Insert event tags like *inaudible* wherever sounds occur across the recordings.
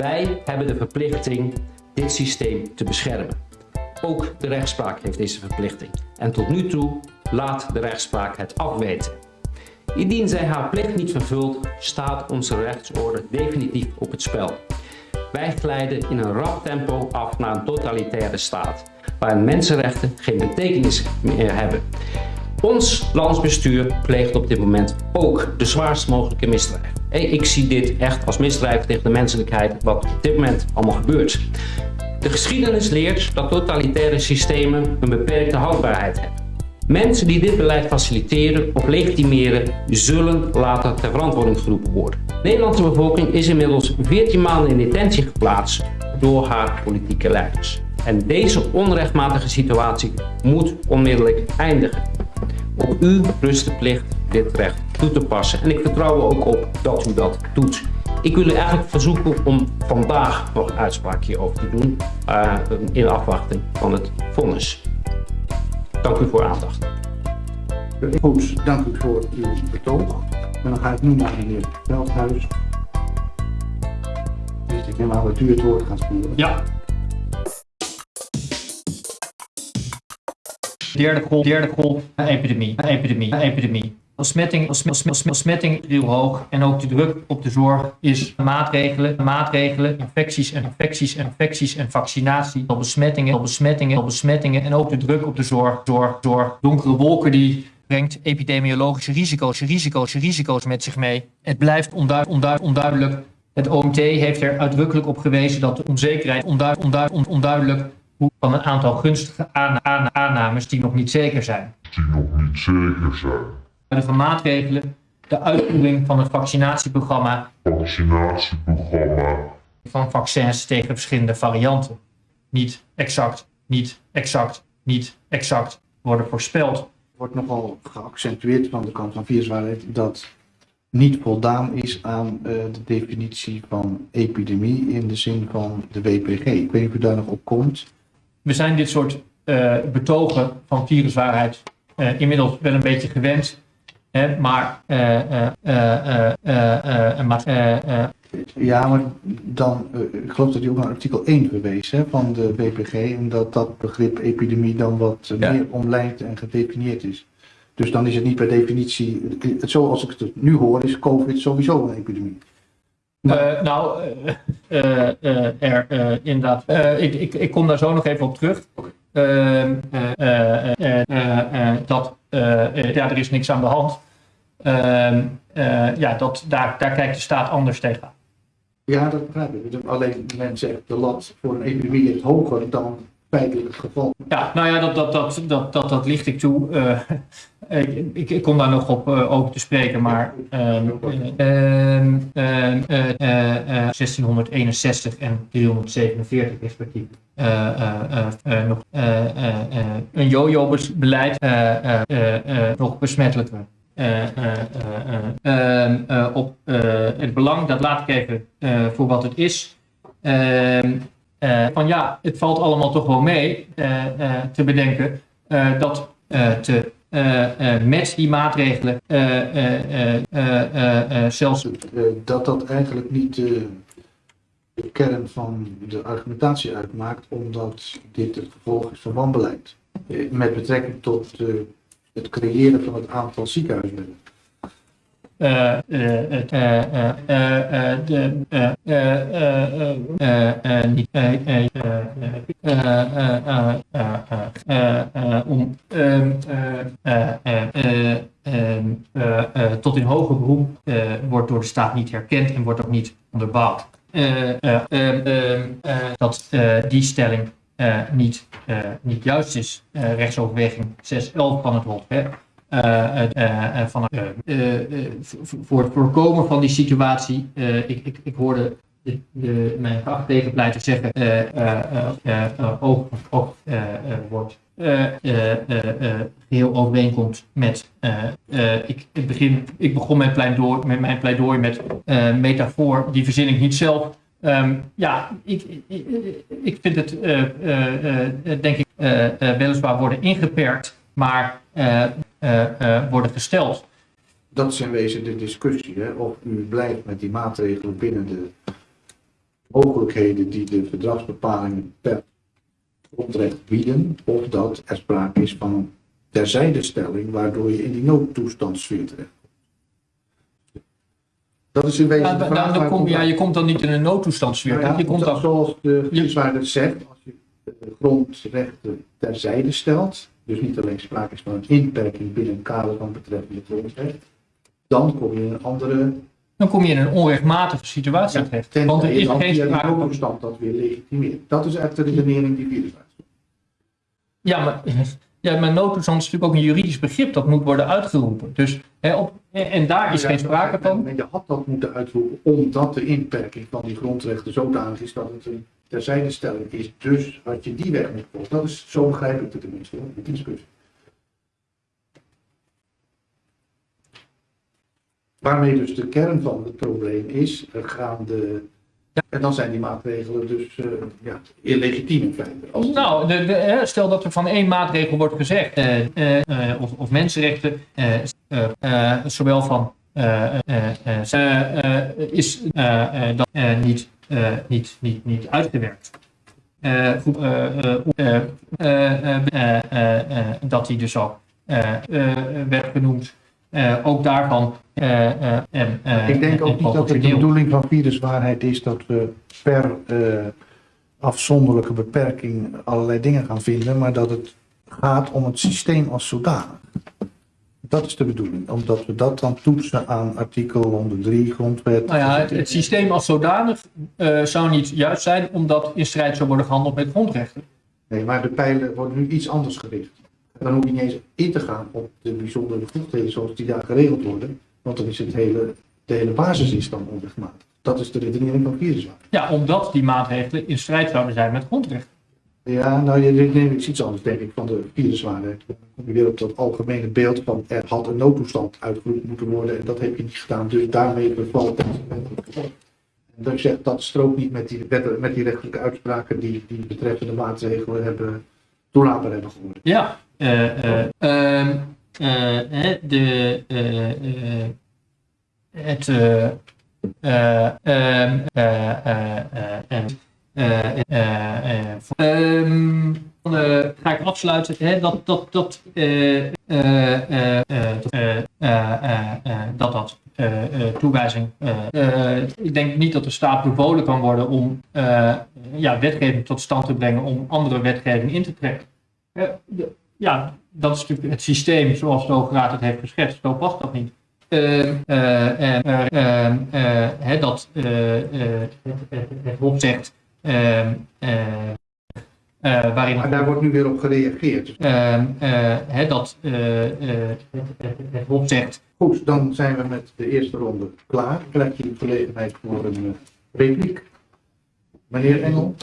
Wij hebben de verplichting dit systeem te beschermen. Ook de rechtspraak heeft deze verplichting. En tot nu toe laat de rechtspraak het afweten. Indien zij haar plicht niet vervult, staat onze rechtsorde definitief op het spel. Wij glijden in een rap tempo af naar een totalitaire staat, waarin mensenrechten geen betekenis meer hebben. Ons landsbestuur pleegt op dit moment ook de zwaarst mogelijke Ik zie dit echt als misdrijf tegen de menselijkheid wat op dit moment allemaal gebeurt. De geschiedenis leert dat totalitaire systemen een beperkte houdbaarheid hebben. Mensen die dit beleid faciliteren of legitimeren zullen later ter verantwoording geroepen worden. De Nederlandse bevolking is inmiddels 14 maanden in detentie geplaatst door haar politieke leiders. En deze onrechtmatige situatie moet onmiddellijk eindigen. Op u rust de plicht dit recht toe te passen. En ik vertrouw er ook op dat u dat doet. Ik wil u eigenlijk verzoeken om vandaag nog een uitspraak hierover te doen uh, in afwachting van het vonnis. Dank u voor aandacht. Goed, dank u voor uw betoog. En dan ga ik nu naar de heer Veldhuis. Dus ik neem aan dat u het woord gaat voeren. Ja. Derde golf, derde golf, epidemie, epidemie, epidemie. Besmetting, besmetting heel hoog en ook de druk op de zorg is maatregelen, maatregelen, infecties en infecties en infecties en vaccinatie, al besmettingen, al besmettingen, al besmettingen en ook de druk op de zorg, zorg, zorg. Donkere wolken die brengt epidemiologische risico's, risico's, risico's met zich mee. Het blijft onduidelijk. Het OMT heeft er uitdrukkelijk op gewezen dat de onzekerheid onduidelijk, onduidelijk van een aantal gunstige aannames die nog niet zeker zijn. Die nog niet zeker zijn van maatregelen, de uitvoering van het vaccinatieprogramma, vaccinatieprogramma van vaccins tegen verschillende varianten. Niet exact, niet exact, niet exact worden voorspeld. Wordt nogal geaccentueerd van de kant van viruswaarheid dat niet voldaan is aan uh, de definitie van epidemie in de zin van de WPG. Ik weet niet of u daar nog op komt. We zijn dit soort uh, betogen van viruswaarheid uh, inmiddels wel een beetje gewend maar, ja, maar dan, ik geloof dat hij ook naar artikel 1 verwees hè, van de BPG en dat dat begrip epidemie dan wat meer omlijnd en gedefinieerd is. Dus dan is het niet per definitie, zoals ik het nu hoor, is COVID sowieso een epidemie. Uh, nou, uh, uh, er inderdaad. ik, ik, ik kom daar zo nog even op terug. Ehm, dat ja, er is niks aan de hand. Ehm, ja, dat, daar, daar kijkt de staat anders tegenaan. Ja, dat begrijp ik. Alleen men zegt de lat voor een epidemie is hoger dan feitelijk het geval. Ja, nou ja, dat, dat, dat, dat, dat, dat licht ik toe. Uh, ik, ik, kom daar nog op uh, over te spreken, maar uh, 1661 en 347 respectief. nog een jojo-beleid nog besmettelijker. op het belang, dat laat ik even voor wat het is. Ehm, uh, van ja, het valt allemaal toch wel mee uh, uh, te bedenken dat te, met die maatregelen zelfs... dat dat eigenlijk niet de kern van de argumentatie uitmaakt, omdat dit het gevolg is van wanbeleid. met betrekking tot het creëren van het aantal ziekenhuisbedden om tot in hoger beroep wordt door de staat niet herkend en wordt ook niet onderbouwd. dat die stelling niet, niet juist is. rechtsoverweging 6.11 van het Hof. Uh, uh, van, voor het voorkomen van die situatie, ik, ik, ik hoorde de, de, mijn tegenpleiter zeggen, ook, wordt geheel overeenkomt met, ik, begin, ik begon mijn pleidooi, met mijn pleidooi met metafoor, die verzin ik niet zelf. Um, ja, ik, ik, ik vind het, denk ik, weliswaar worden ingeperkt, maar uh, worden gesteld. Dat is in wezen de discussie, hè? of u blijft met die maatregelen binnen de mogelijkheden die de verdragsbepalingen per grondrecht bieden, of dat er sprake is van een terzijdestelling waardoor je in die noodtoestandssfeer terecht dat is in wezen Ja, de vraag. dan kom, ja, je komt dan niet in een noodtoestandsfeer. Nou ja, je komt dan, Zoals de gidswaarder zegt, als je de grondrechten terzijde stelt, dus niet alleen sprake is van een inperking binnen een kader van betreffende grondrecht, dan kom je in een andere dan kom je in een onrechtmatige situatie Ja, terecht. Want er is geen sprake van. dat weer legitimeert. Dat is echt de redenering die Vierenswaard Ja, maar, ja, maar noodtoestand is natuurlijk ook een juridisch begrip dat moet worden uitgeroepen. Dus, hè, op, en daar is geen sprake van. Je had dat moeten uitroepen omdat de inperking van die grondrechten zodanig is dat het een terzijdestelling is. Dus had je die weg moeten volgen. Dat is, zo begrijp ik het tenminste, hoor, die discussie. Waarmee dus de kern van het probleem is, er gaan de... En dan zijn die maatregelen dus eh, ja, illegitiem in feite. Nou, de, de, stel dat er van één maatregel wordt gezegd, eh, eh, eh, of, of mensenrechten, eh, eh, eh, zowel van eh, eh, eh, eh, eh, is eh, eh, dat eh, niet, eh, niet, niet, niet uitgewerkt. Eh, eh, eh, eh, eh, eh, eh, eh, dat die dus al eh, eh, werd genoemd. Eh, ook daarvan. eh, eh, en, eh, Ik denk en ook niet dat het de bedoeling van viruswaarheid is dat we per eh, afzonderlijke beperking allerlei dingen gaan vinden, maar dat het gaat om het systeem als zodanig. Dat is de bedoeling, omdat we dat dan toetsen aan artikel 103 grondwet. Nou ja, het, het systeem als zodanig eh, zou niet juist zijn, omdat in strijd zou worden gehandeld met grondrechten. Nee, maar de pijlen worden nu iets anders gericht. En dan hoef je niet eens in te gaan op de bijzondere bevoegdheden zoals die daar geregeld worden, want dan is het hele, de hele basis is dan onrechtmatig. Dat is de redenering van viruswaarheid. Ja, omdat die maatregelen in strijd zouden zijn met grondrechten. Ja, nou, je neemt iets anders, denk ik, van de viruswaarde. Dan kom je weer op dat algemene beeld van er had een noodtoestand uitgeroepen moeten worden en dat heb je niet gedaan, dus daarmee bevalt het. En dat zegt dat strookt niet met die, met die rechtelijke uitspraken die die betreffende maatregelen hebben toelaatbaar hebben geworden. Ja, eh, de, het, eh, eh, ehm, eh, eh, eh, eh, eh, eh, ehm, dan eh, ga ik afsluiten. Hè, dat dat, dat, eh, eh, eh, eh, dat, eh, eh, eh, eh, dat eh, eh, toewijzing. eh, eh, ik denk niet dat de staat bevolen kan worden om eh, ja, wetgeving tot stand te brengen om andere wetgeving in te trekken. Eh, ja, dat is natuurlijk het systeem zoals de Hoge het heeft geschetst. Zo past dat niet. Ehm, eh, eh, ehm, eh, dat eh, eh, het Hof zegt eh, waarin Maar daar wordt nu weer op gereageerd. Dus ehm, eh, hè, dat het, Hof zegt goed, dan zijn we met de eerste ronde klaar. Krijg je de gelegenheid voor een repliek. Meneer Engel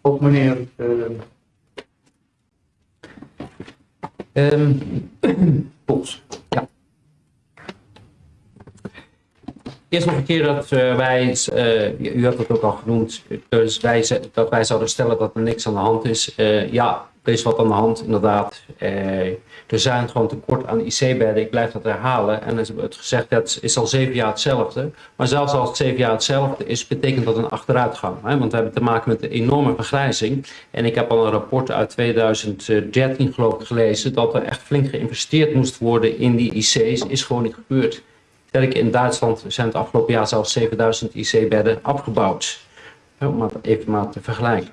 of meneer Ehm, *clears throat* Pols. Eerst nog een keer dat eh, wij, eh, u had het ook al genoemd, dus wij, dat wij zouden stellen dat er niks aan de hand is. Eh, ja, er is wat aan de hand, inderdaad. Er zijn gewoon tekort aan IC-bedden, ik blijf dat herhalen. En het gezegd, het is al zeven jaar hetzelfde. Maar zelfs als het zeven jaar hetzelfde is, betekent dat een achteruitgang. Hè? Want we hebben te maken met een enorme vergrijzing. En ik heb al een rapport uit 2013 geloof ik gelezen, dat er echt flink geïnvesteerd moest worden in die IC's, is gewoon niet gebeurd. Sterk in Duitsland zijn het afgelopen jaar zelfs 7000 IC-bedden afgebouwd. Om het even maar te vergelijken.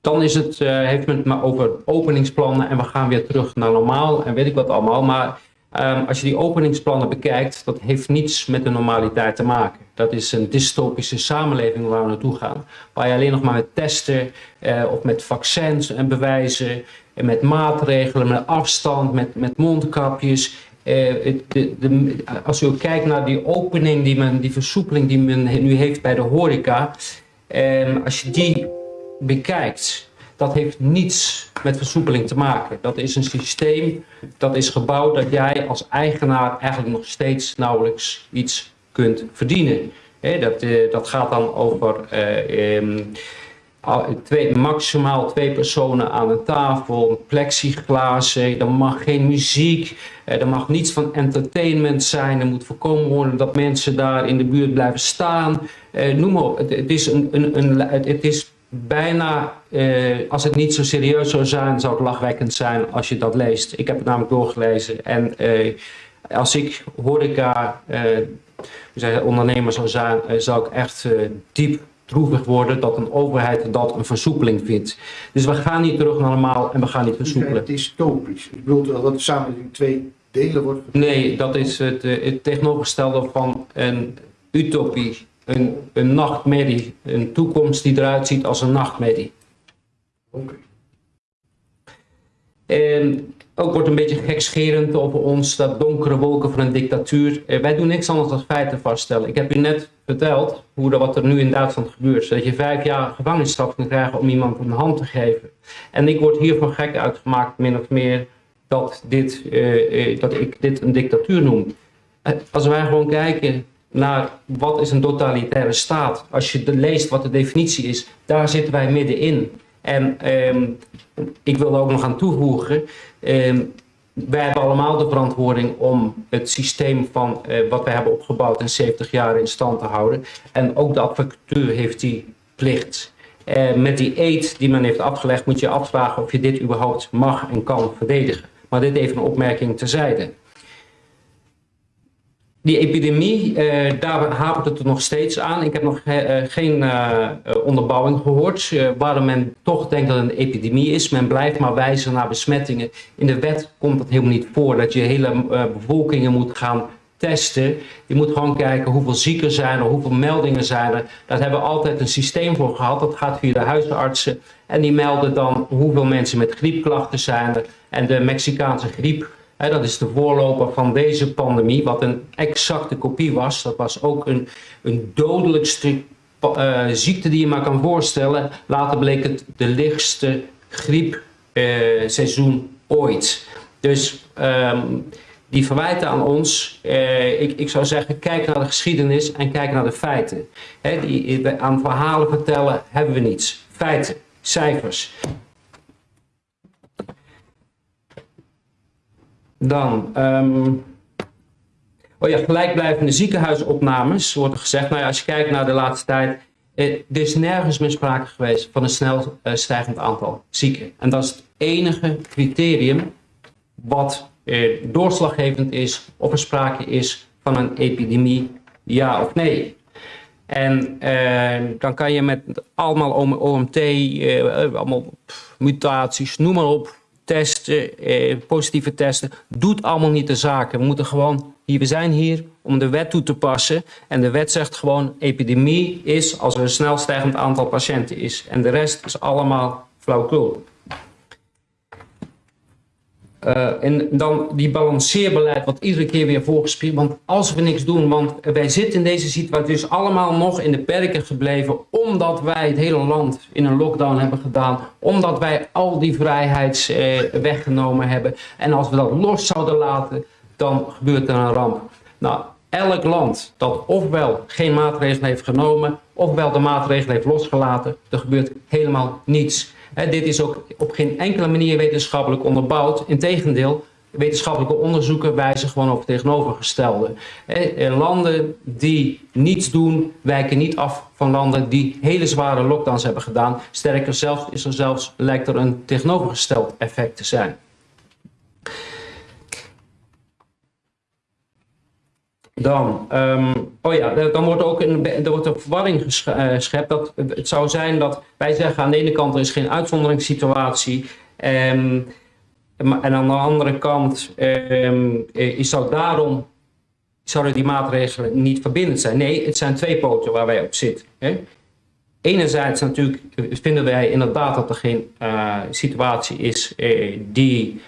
Dan is het, eh, heeft men het maar over openingsplannen en we gaan weer terug naar normaal en weet ik wat allemaal. Maar ehm, als je die openingsplannen bekijkt, dat heeft niets met de normaliteit te maken. Dat is een dystopische samenleving waar we naartoe gaan. Waar je alleen nog maar met testen eh, of met vaccins en bewijzen en met maatregelen, met afstand, met, met mondkapjes. Eh, de, als u kijkt naar die opening, die, men, die versoepeling die men nu heeft bij de horeca. ehm, als je die bekijkt, dat heeft niets met versoepeling te maken. Dat is een systeem, dat is gebouwd dat jij als eigenaar eigenlijk nog steeds nauwelijks iets kunt verdienen. Dat, eh, dat gaat dan over eh, ehm, twee, maximaal twee personen aan een tafel, plexiglas, er mag geen muziek, er mag niets van entertainment zijn, er moet voorkomen worden dat mensen daar in de buurt blijven staan. noem maar op, het, is, een, een, een, het is bijna, eh, als het niet zo serieus zou zijn, zou het lachwekkend zijn als je dat leest. Ik heb het namelijk doorgelezen en eh, als ik horeca, uh, ondernemer zou zijn, zou ik echt diep droevig worden dat een overheid dat een versoepeling vindt. Dus we gaan niet terug naar normaal en we gaan niet versoepelen. Het is topisch. Ik bedoel dat de samenleving twee delen wordt. Nee, dat is het, het tegenovergestelde van een utopie een, een nachtmerrie, een toekomst die eruit ziet als een nachtmerrie. Oké. En ook wordt een beetje gekscherend over ons, dat donkere wolken van een dictatuur. Eh, wij doen niks anders dan feiten vaststellen. Ik heb u net verteld hoe dat, wat er nu in Duitsland gebeurt. Dat je vijf jaar gevangenisstraf kan krijgen om iemand een hand te geven. En ik word hiervan gek uitgemaakt, min of meer, dat, dit, uh, uh, dat ik dit een dictatuur noem. Als wij gewoon kijken naar wat is een totalitaire staat. Als je leest wat de definitie is, daar zitten wij middenin. En ehm, ik wil er ook nog aan toevoegen, ehm, wij hebben allemaal de verantwoording om het systeem van uh, wat wij hebben opgebouwd in 70 jaar in stand te houden. En ook de advocatuur heeft die plicht. Uh, met die eet die men heeft afgelegd moet je afvragen of je dit überhaupt mag en kan verdedigen. Maar dit even een opmerking terzijde. Die epidemie, eh, daar hapert het er nog steeds aan. Ik heb nog eh, geen uh, onderbouwing gehoord waarom men toch denkt dat het een epidemie is. Men blijft maar wijzen naar besmettingen. In de wet komt het helemaal niet voor dat je hele bevolkingen moet gaan testen. Je moet gewoon kijken hoeveel zieken zijn er, hoeveel meldingen zijn er. Daar hebben we altijd een systeem voor gehad. Dat gaat via de huisartsen. En die melden dan hoeveel mensen met griepklachten zijn er. En de Mexicaanse griep dat is de voorloper van deze pandemie, wat een exacte kopie was. Dat was ook een, een dodelijk stuk uh, ziekte die je maar kan voorstellen. Later bleek het de lichtste griepseizoen uh, ooit. Dus um, die verwijten aan ons, uh, ik, ik zou zeggen, kijk naar de geschiedenis en kijk naar de feiten. Die, aan verhalen vertellen hebben we niets. Feiten, cijfers. Dan, um, oh ja, gelijkblijvende ziekenhuisopnames, wordt gezegd. Nou ja, als je kijkt naar de laatste tijd, eh, er is nergens meer sprake geweest van een snel uh, stijgend aantal zieken. En dat is het enige criterium wat eh, doorslaggevend is of er sprake is van een epidemie, ja of nee. En uh, dan kan je met allemaal OMT, uh, allemaal mutaties, noem maar op, testen, eh, positieve testen, doet allemaal niet de zaken. We moeten gewoon, hier, we zijn hier om de wet toe te passen. En de wet zegt gewoon, epidemie is als er een snel stijgend aantal patiënten is. En de rest is allemaal flauwkul. Uh, en dan die balanceerbeleid wat iedere keer weer voorgespierd. Want als we niks doen, want wij zitten in deze situatie dus allemaal nog in de perken gebleven. Omdat wij het hele land in een lockdown hebben gedaan. Omdat wij al die vrijheid uh, weggenomen hebben. En als we dat los zouden laten, dan gebeurt er een ramp. Nou, elk land dat ofwel geen maatregelen heeft genomen, ofwel de maatregelen heeft losgelaten, er gebeurt helemaal niets dit is ook op geen enkele manier wetenschappelijk onderbouwd. Integendeel, wetenschappelijke onderzoeken wijzen gewoon op het tegenovergestelde. landen die niets doen, wijken niet af van landen die hele zware lockdowns hebben gedaan. Sterker zelfs, is er zelfs, lijkt er een tegenovergesteld effect te zijn. Dan, um, oh ja, dan wordt ook een, er wordt een verwarring geschept. Dat het zou zijn dat wij zeggen aan de ene kant er is geen uitzonderingssituatie. Um, en aan de andere kant um, is zou daarom zouden die maatregelen niet verbindend zijn. Nee, het zijn twee poten waar wij op zitten. Hè? Enerzijds natuurlijk vinden wij inderdaad dat er geen situatie is die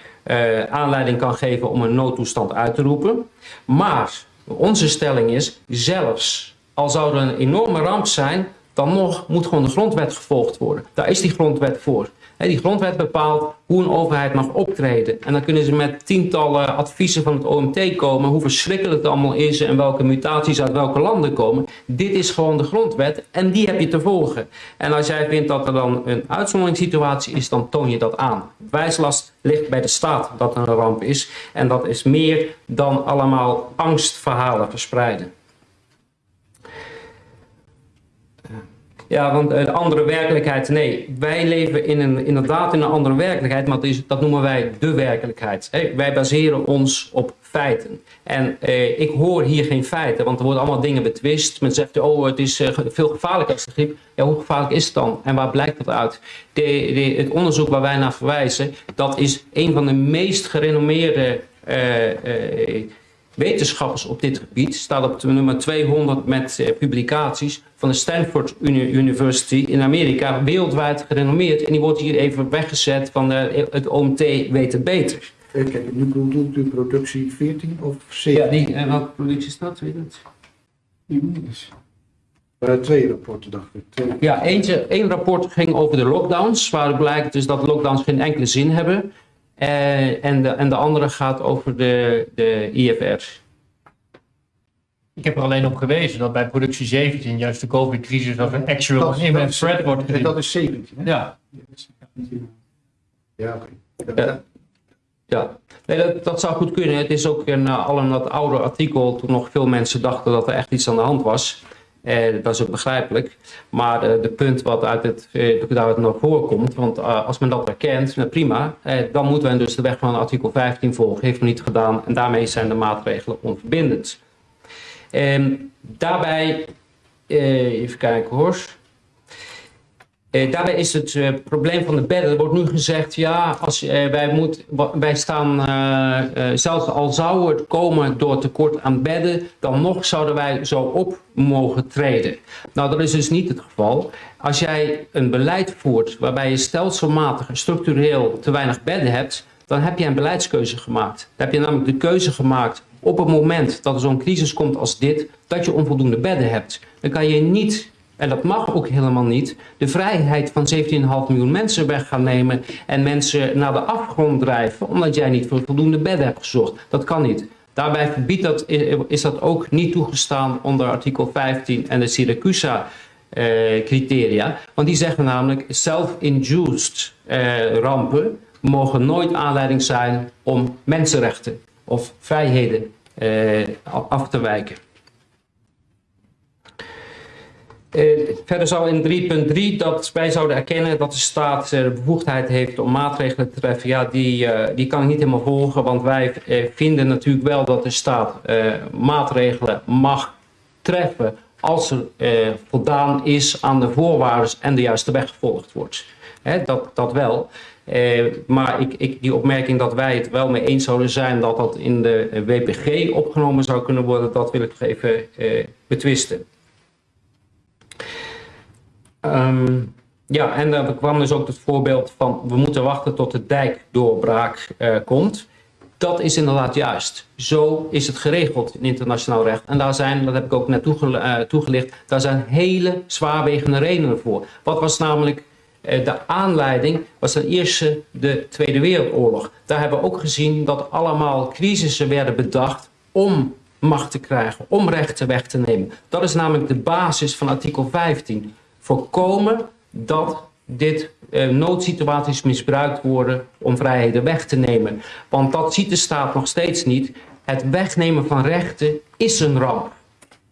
aanleiding kan geven om een noodtoestand uit te roepen. Maar onze stelling is, zelfs al zou er een enorme ramp zijn, dan nog moet gewoon de grondwet gevolgd worden. Daar is die grondwet voor. Die grondwet bepaalt hoe een overheid mag optreden. En dan kunnen ze met tientallen adviezen van het OMT komen, hoe verschrikkelijk het allemaal is en welke mutaties uit welke landen komen. Dit is gewoon de grondwet en die heb je te volgen. En als jij vindt dat er dan een uitzonderingssituatie is, dan toon je dat aan. Wijslast ligt bij de staat dat een ramp is. En dat is meer dan allemaal angstverhalen verspreiden. Ja, want de andere werkelijkheid, nee, wij leven in een, inderdaad in een andere werkelijkheid, maar dat, is, dat noemen wij de werkelijkheid. wij baseren ons op feiten. En eh, ik hoor hier geen feiten, want er worden allemaal dingen betwist. Men zegt, oh, het is uh, veel gevaarlijker als de griep. Ja, hoe gevaarlijk is het dan? En waar blijkt dat uit? De, het onderzoek waar wij naar verwijzen, dat is een van de meest gerenommeerde uh, wetenschappers op dit gebied. Staat op nummer 200 met publicaties van de Stanford University in Amerika. Wereldwijd gerenommeerd. En die wordt hier even weggezet van het OMT weet het beter. Kijk, nu bedoelt u productie 14 of 17? Ja, die, en welke productie is dat, weet je dat? Er waren twee rapporten, dacht ik. Twee. Ja, eentje, één rapport ging over de lockdowns, waar blijkt dus dat lockdowns geen enkele zin hebben. Eh, en, de, en de andere gaat over de, de IFR's. Ik heb er alleen op gewezen dat bij productie 17 juist de COVID-crisis als een actual Dat- imminent dat is- threat wordt gezien. Dat is 17, hè? Ja, Ja, oké. Ja. Ja, nee, dat, dat zou goed kunnen. Het is ook een, uh, al een wat ouder artikel toen nog veel mensen dachten dat er echt iets aan de hand was. Eh, dat is ook begrijpelijk. Maar eh, de punt wat uit het, eh, daaruit naar voren komt, want als men dat erkent, nou, prima, dan moeten we dus de weg van artikel 15 volgen. Heeft men niet gedaan en daarmee zijn de maatregelen onverbindend. Ehm, daarbij, even kijken hoor. Eh, daarbij is het eh, probleem van de bedden. Er wordt nu gezegd, ja, als, eh, wij, moet, wij staan, zelfs al zou het komen door tekort aan bedden, dan nog zouden wij zo op mogen treden. Nou, dat is dus niet het geval. Als jij een beleid voert waarbij je stelselmatig en structureel te weinig bedden hebt, dan heb je een beleidskeuze gemaakt. Dan heb je namelijk de keuze gemaakt op het moment dat er zo'n crisis komt als dit, dat je onvoldoende bedden hebt. Dan kan je niet en dat mag ook helemaal niet, de vrijheid van 17,5 miljoen mensen weg gaan nemen en mensen naar de afgrond drijven omdat jij niet voor voldoende bedden hebt gezorgd. Dat kan niet. Daarbij verbiedt dat, is dat ook niet toegestaan onder artikel 15 en de Siracusa eh, criteria. Want die zeggen namelijk self-induced eh, rampen mogen nooit aanleiding zijn om mensenrechten of vrijheden eh, af te wijken. Eh, verder zou in 3.3 dat wij zouden erkennen dat de staat de bevoegdheid heeft om maatregelen te treffen. Ja, die, eh, die kan ik niet helemaal volgen, want wij eh, vinden natuurlijk wel dat de staat maatregelen mag treffen als er voldaan is aan de voorwaarden en de juiste weg gevolgd wordt. Hè, dat, dat wel. Maar ik, ik, die opmerking dat wij het wel mee eens zouden zijn dat dat in de WPG opgenomen zou kunnen worden, dat wil ik even betwisten. Ehm, ja, en er kwam dus ook het voorbeeld van we moeten wachten tot de dijkdoorbraak eh, komt. Dat is inderdaad juist. Zo is het geregeld in internationaal recht. En daar zijn, dat heb ik ook net eh, toegelicht, daar zijn hele zwaarwegende redenen voor. Wat was namelijk eh, de aanleiding? Was ten eerste de Tweede Wereldoorlog. Daar hebben we ook gezien dat allemaal crisissen werden bedacht om macht te krijgen, om rechten weg te nemen. Dat is namelijk de basis van artikel 15 voorkomen dat dit eh, noodsituaties misbruikt worden om vrijheden weg te nemen. Want dat ziet de staat nog steeds niet. Het wegnemen van rechten is een ramp.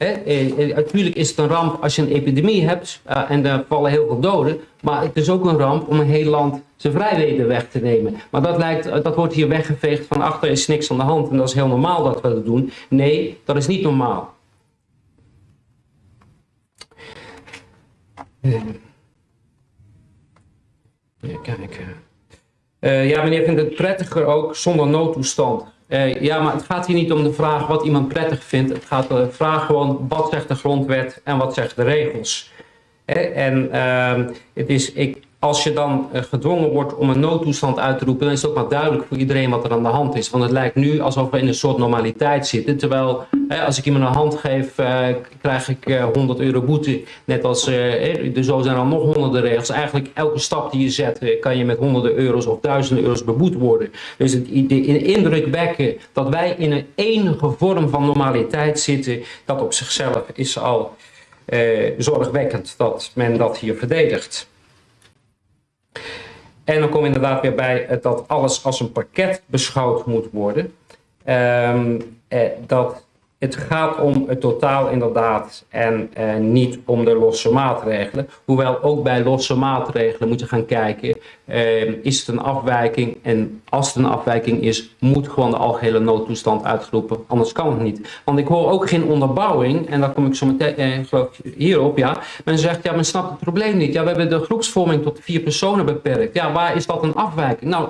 Eh, eh, natuurlijk is het een ramp als je een epidemie hebt eh, en er vallen heel veel doden. Maar het is ook een ramp om een heel land zijn vrijheden weg te nemen. Maar dat, lijkt, dat wordt hier weggeveegd van achter is niks aan de hand en dat is heel normaal dat we dat doen. Nee, dat is niet normaal. Even kijken. Eh, ja, meneer vindt het prettiger ook zonder noodtoestand. Eh, ja, maar het gaat hier niet om de vraag wat iemand prettig vindt. Het gaat om de vraag gewoon wat zegt de grondwet en wat zegt de regels. Hè, en ehm, het is, ik, als je dan eh, gedwongen wordt om een noodtoestand uit te roepen, dan is het ook maar duidelijk voor iedereen wat er aan de hand is. Want het lijkt nu alsof we in een soort normaliteit zitten. Terwijl als ik iemand een hand geef, uh, krijg ik 100 euro boete. Net als, uh, zo zijn er nog honderden regels. Eigenlijk elke stap die je zet, kan je met honderden euro's of duizenden euro's beboet worden. Dus het de indruk wekken dat wij in een enige vorm van normaliteit zitten, dat op zichzelf is al zorgwekkend dat men dat hier verdedigt. En dan kom je inderdaad weer bij dat alles als een pakket beschouwd moet worden. Um, eh, dat het gaat om het totaal inderdaad en eh, niet om de losse maatregelen. Hoewel ook bij losse maatregelen moet je gaan kijken, eh, is het een afwijking? En als het een afwijking is, moet gewoon de algehele noodtoestand uitgeroepen, anders kan het niet. Want ik hoor ook geen onderbouwing, en daar kom ik zo meteen eh, geloof hierop, ja. Men zegt, ja men snapt het probleem niet. Ja, we hebben de groepsvorming tot vier personen beperkt. Ja, waar is dat een afwijking? Nou,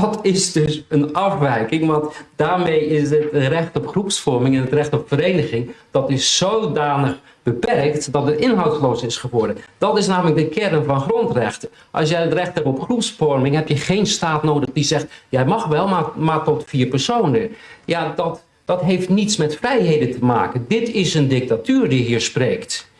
dat is dus een afwijking, want daarmee is het recht op groepsvorming en het recht op vereniging, dat is zodanig beperkt dat het inhoudsloos is geworden. Dat is namelijk de kern van grondrechten. Als jij het recht hebt op groepsvorming, heb je geen staat nodig die zegt, jij mag wel, maar, maar tot vier personen. Ja, dat, dat heeft niets met vrijheden te maken. Dit is een dictatuur die hier spreekt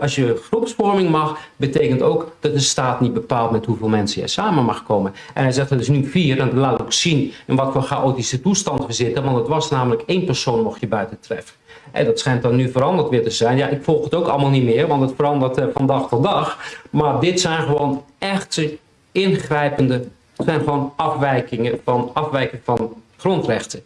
als je groepsvorming mag, betekent ook dat de staat niet bepaalt met hoeveel mensen je samen mag komen. En hij zegt, er is nu vier, en dat laat ook zien in wat voor chaotische toestand we zitten, want het was namelijk één persoon mocht je buiten treffen. En dat schijnt dan nu veranderd weer te zijn. Ja, ik volg het ook allemaal niet meer, want het verandert eh, van dag tot dag. Maar dit zijn gewoon echte ingrijpende, zijn gewoon afwijkingen van, afwijking van grondrechten.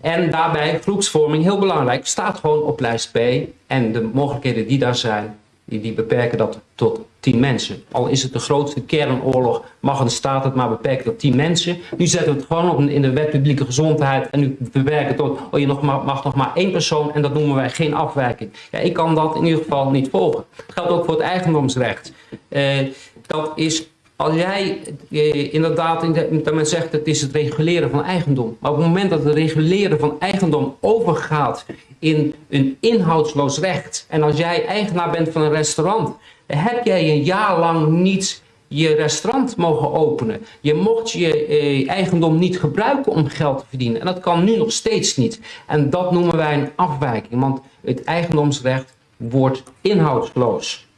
En daarbij groepsvorming, heel belangrijk, staat gewoon op lijst B. En de mogelijkheden die daar zijn, die, die beperken dat tot 10 mensen. Al is het de grootste kernoorlog, mag een staat het maar beperken tot 10 mensen. Nu zetten we het gewoon op in de wet publieke gezondheid en nu beperken tot, oh je nog maar, mag nog maar één persoon en dat noemen wij geen afwijking. Ja, ik kan dat in ieder geval niet volgen. Dat geldt ook voor het eigendomsrecht. Uh, dat is als jij eh, inderdaad, dat men zegt het is het reguleren van eigendom. Maar op het moment dat het reguleren van eigendom overgaat in een inhoudsloos recht. En als jij eigenaar bent van een restaurant, heb jij een jaar lang niet je restaurant mogen openen. Je mocht je eh, eigendom niet gebruiken om geld te verdienen. En dat kan nu nog steeds niet. En dat noemen wij een afwijking. Want het eigendomsrecht wordt inhoudsloos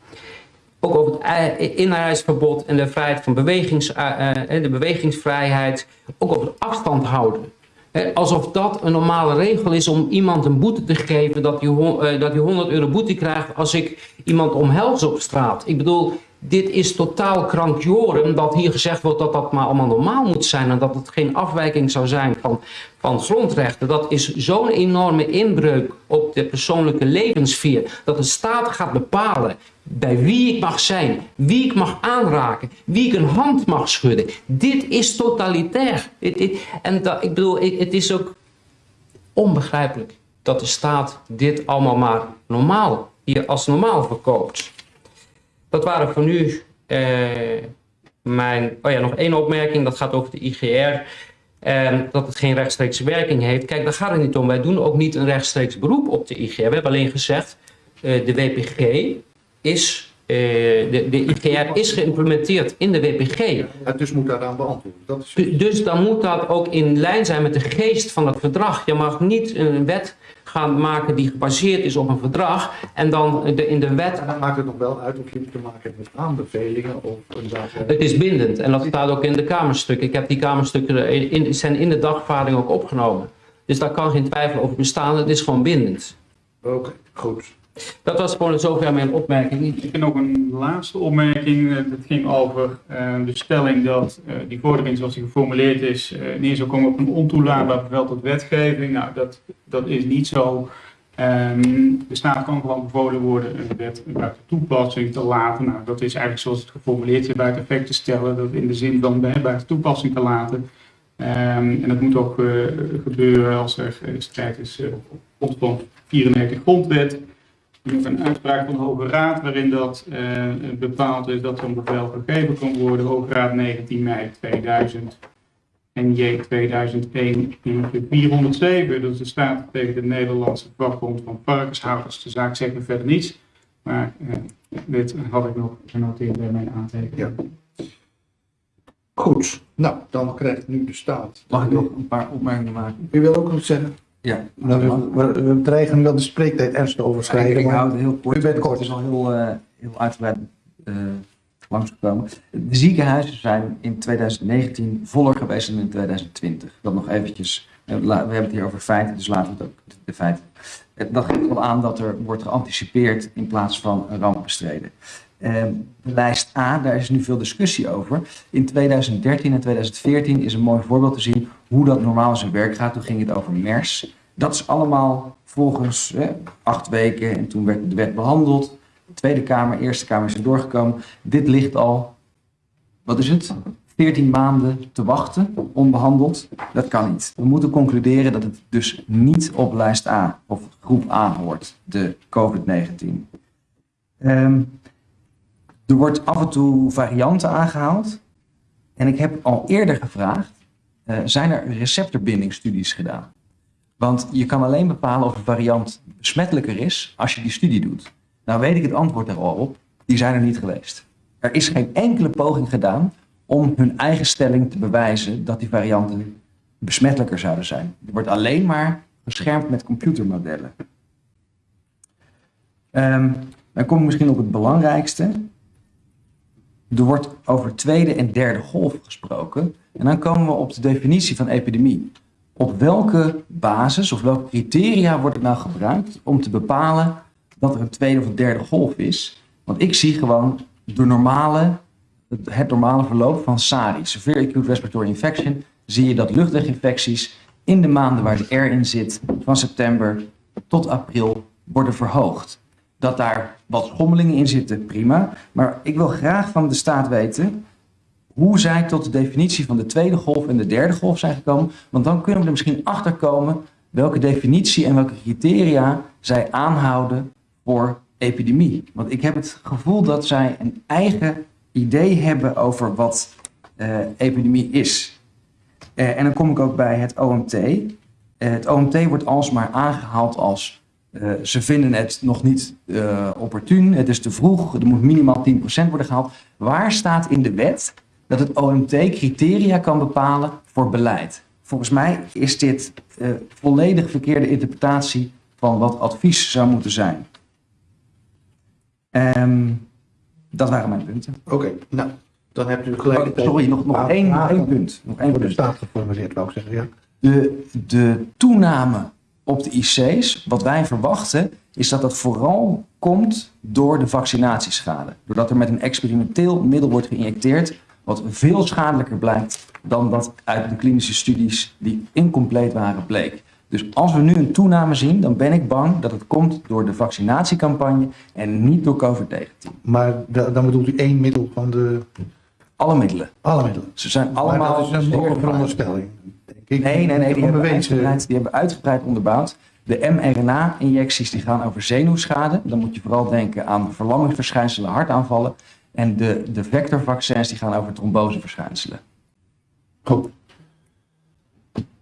ook over het inreisverbod en de vrijheid van bewegings, uh, de bewegingsvrijheid, ook over afstand houden. Alsof dat een normale regel is om iemand een boete te geven, dat hij, dat hij 100 euro boete krijgt als ik iemand omhels op straat. Ik bedoel, dit is totaal krankjoren dat hier gezegd wordt dat dat maar allemaal normaal moet zijn en dat het geen afwijking zou zijn van, van grondrechten. Dat is zo'n enorme inbreuk op de persoonlijke levenssfeer dat de staat gaat bepalen bij wie ik mag zijn, wie ik mag aanraken, wie ik een hand mag schudden. Dit is totalitair. en ik bedoel, het is ook onbegrijpelijk dat de staat dit allemaal maar normaal, hier als normaal verkoopt. Dat waren voor nu eh, mijn... Oh ja, nog één opmerking. Dat gaat over de IGR. Eh, dat het geen rechtstreekse werking heeft. Kijk, daar gaat het niet om. Wij doen ook niet een rechtstreeks beroep op de IGR. We hebben alleen gezegd, uh, de WPG is uh, de, de IGR is geïmplementeerd in de WPG. Ja, dus moet daaraan beantwoorden. Dat is... Dus dan moet dat ook in lijn zijn met de geest van het verdrag. Je mag niet een wet gaan maken die gebaseerd is op een verdrag en dan de, in de wet... En dan maakt het nog wel uit of je te maken hebt met aanbevelingen of een zaak... Het is bindend en dat staat ook in de kamerstukken. Ik heb die kamerstukken in, zijn in de dagvaarding ook opgenomen. Dus daar kan geen twijfel over bestaan, het is gewoon bindend. Oké, goed. Dat was gewoon zover mijn opmerking. Ik heb nog een laatste opmerking. Het eh, ging over uh, de stelling dat uh, die vordering zoals die geformuleerd is neer zou komen op een ontoelaatbaar bevel tot wetgeving. Nou, dat, dat is niet zo. Um, de staat kan gewoon bevolen worden een wet buiten toepassing te laten. Nou, dat is eigenlijk zoals het geformuleerd is, buiten effect te stellen. Dat in de zin van buiten toepassing te laten. Um, en dat moet ook gebeuren als er strijd is op grond van 94 grondwet nog een uitspraak van de Hoge Raad waarin dat uh, bepaald is dat zo'n bevel gegeven kan worden. Hoge Raad 19 mei 2000 en J 2001 407. Dat is de staat tegen de Nederlandse vakbond van varkenshouders. De zaak zegt me verder niets. Maar dit had ik nog genoteerd bij mijn aantekening. Ja. Goed, nou, dan krijgt nu de staat. Mag ik nog een paar opmerkingen maken? U wil ook nog zeggen? Ja. We, we, we dreigen nu wel de spreektijd ernstig te overschrijden. ik, ik maar- hou het heel kort. U bent kort. Het is al heel, eh, heel uitgebreid eh, langsgekomen. De ziekenhuizen zijn in 2019 voller geweest dan in 2020. Dat nog eventjes. eh, We hebben het hier over feiten, dus laten we het ook de- feiten. Dat geeft wel aan dat er wordt geanticipeerd in plaats van een ramp bestreden. Eh, de lijst A, daar is nu veel discussie over. In 2013 en 2014 is een mooi voorbeeld te zien hoe dat normaal zijn werk gaat. Toen ging het over MERS. Dat is allemaal volgens acht weken en toen werd de wet behandeld. Tweede Kamer, Eerste Kamer is er doorgekomen. Dit ligt al, wat is het? 14 maanden te wachten, onbehandeld. Dat kan niet. We moeten concluderen dat het dus niet op lijst A of groep A hoort, de COVID-19. Ehm, er wordt af en toe varianten aangehaald. En ik heb al eerder gevraagd, eh, zijn er receptorbindingsstudies gedaan? Want je kan alleen bepalen of een variant besmettelijker is als je die studie doet. Nou weet ik het antwoord er al op, die zijn er niet geweest. Er is geen enkele poging gedaan om hun eigen stelling te bewijzen dat die varianten besmettelijker zouden zijn. Er wordt alleen maar geschermd met computermodellen. Ehm, dan kom ik misschien op het belangrijkste. Er wordt over tweede en derde golf gesproken. En dan komen we op de definitie van epidemie. Op welke basis of welke criteria wordt het nou gebruikt om te bepalen dat er een tweede of een derde golf is? Want ik zie gewoon normale, het, het normale verloop van SARI, Severe Acute Respiratory Infection, zie je dat luchtweginfecties in de maanden waar de R in zit, van september tot april, worden verhoogd. Dat daar wat schommelingen in zitten, prima. Maar ik wil graag van de staat weten hoe zij tot de definitie van de tweede golf en de derde golf zijn gekomen. Want dan kunnen we er misschien achter komen welke definitie en welke criteria zij aanhouden voor epidemie. Want ik heb het gevoel dat zij een eigen idee hebben over wat eh, epidemie is. Eh, en dan kom ik ook bij het OMT. Eh, het OMT wordt alsmaar aangehaald als eh, ze vinden het nog niet eh, opportun, het is te vroeg, er moet minimaal 10% worden gehaald. Waar staat in de wet dat het OMT criteria kan bepalen voor beleid? Volgens mij is dit eh, volledig verkeerde interpretatie van wat advies zou moeten zijn. Ehm, dat waren mijn punten. Oké, nou, dan hebt u gelijk. Oh, sorry, nog, nog één, één punt. Nog één punt. staat geformuleerd, wou ik zeggen. Ja. De, de toename op de IC's, wat wij verwachten, is dat dat vooral komt door de vaccinatieschade. Doordat er met een experimenteel middel wordt geïnjecteerd, wat veel schadelijker blijkt dan dat uit de klinische studies die incompleet waren bleek. Dus als we nu een toename zien, dan ben ik bang dat het komt door de vaccinatiecampagne en niet door COVID-19. Maar da- dan bedoelt u één middel van de. Alle middelen. Alle middelen. Ze zijn Maar allemaal dat is een veronderstelling. Ik. Nee, nee, nee, die hebben, Onbewezen. uitgebreid, die hebben uitgebreid onderbouwd. De mRNA-injecties die gaan over zenuwschade. Dan moet je vooral denken aan verlammingsverschijnselen, hartaanvallen. En de, de vectorvaccins die gaan over tromboseverschijnselen. Goed.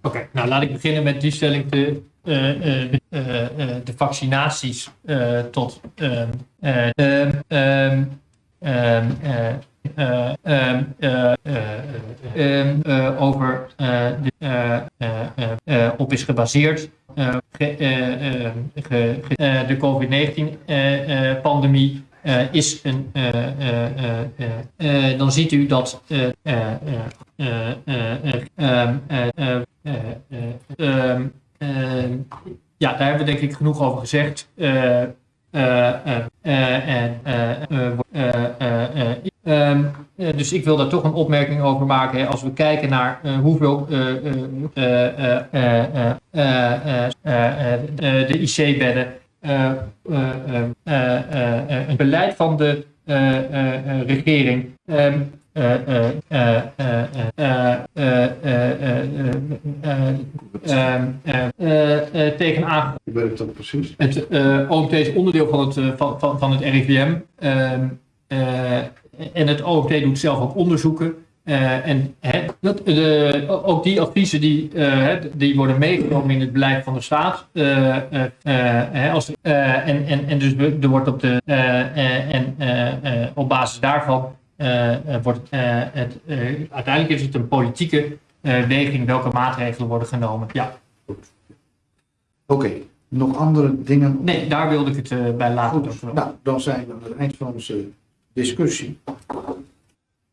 Oké, nou laat ik beginnen met die stelling. De, eh, eh, eh, de vaccinaties eh, tot over op is gebaseerd. de COVID-19-pandemie is een, dan ziet u dat ja, daar hebben we denk ik genoeg over gezegd. En dus ik wil daar toch een opmerking over maken. Hè. Als we kijken naar hoeveel de IC-bedden, een beleid van de regering tegen aan. Ik weet precies. OMT is onderdeel van het, van, van, van het RIVM. Eh, en het OMT doet zelf ook onderzoeken. Eh, en dat, de, ook die adviezen die, eh, die worden meegenomen in het beleid van de staat. eh, eh, eh, als, eh, en, en, en dus er wordt op, de, eh, eh, en, eh, eh, op basis daarvan eh, eh, wordt eh, het, eh, uiteindelijk is het een politieke eh, weging welke maatregelen worden genomen. Ja, Oké, nog andere dingen? nee, daar wilde ik het eh, bij laten. Goed, nou, dan zijn we aan het eind van onze discussie.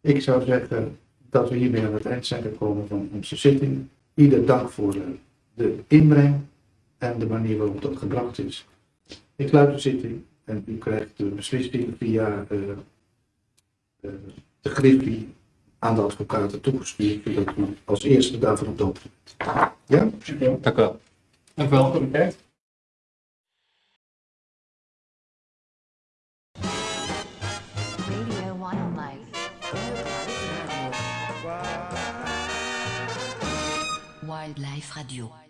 Ik zou zeggen dat we hiermee aan het eind zijn gekomen van onze zitting. Ieder dank voor de inbreng en de manier waarop dat gebracht is. Ik sluit de zitting en u krijgt de beslissing via eh, eh, de griffie aan de advocaten toegestuurd, zodat u als eerste daarvan op de hoogte bent. Ja? Dank u wel. Dank u wel. Wildlife Radio.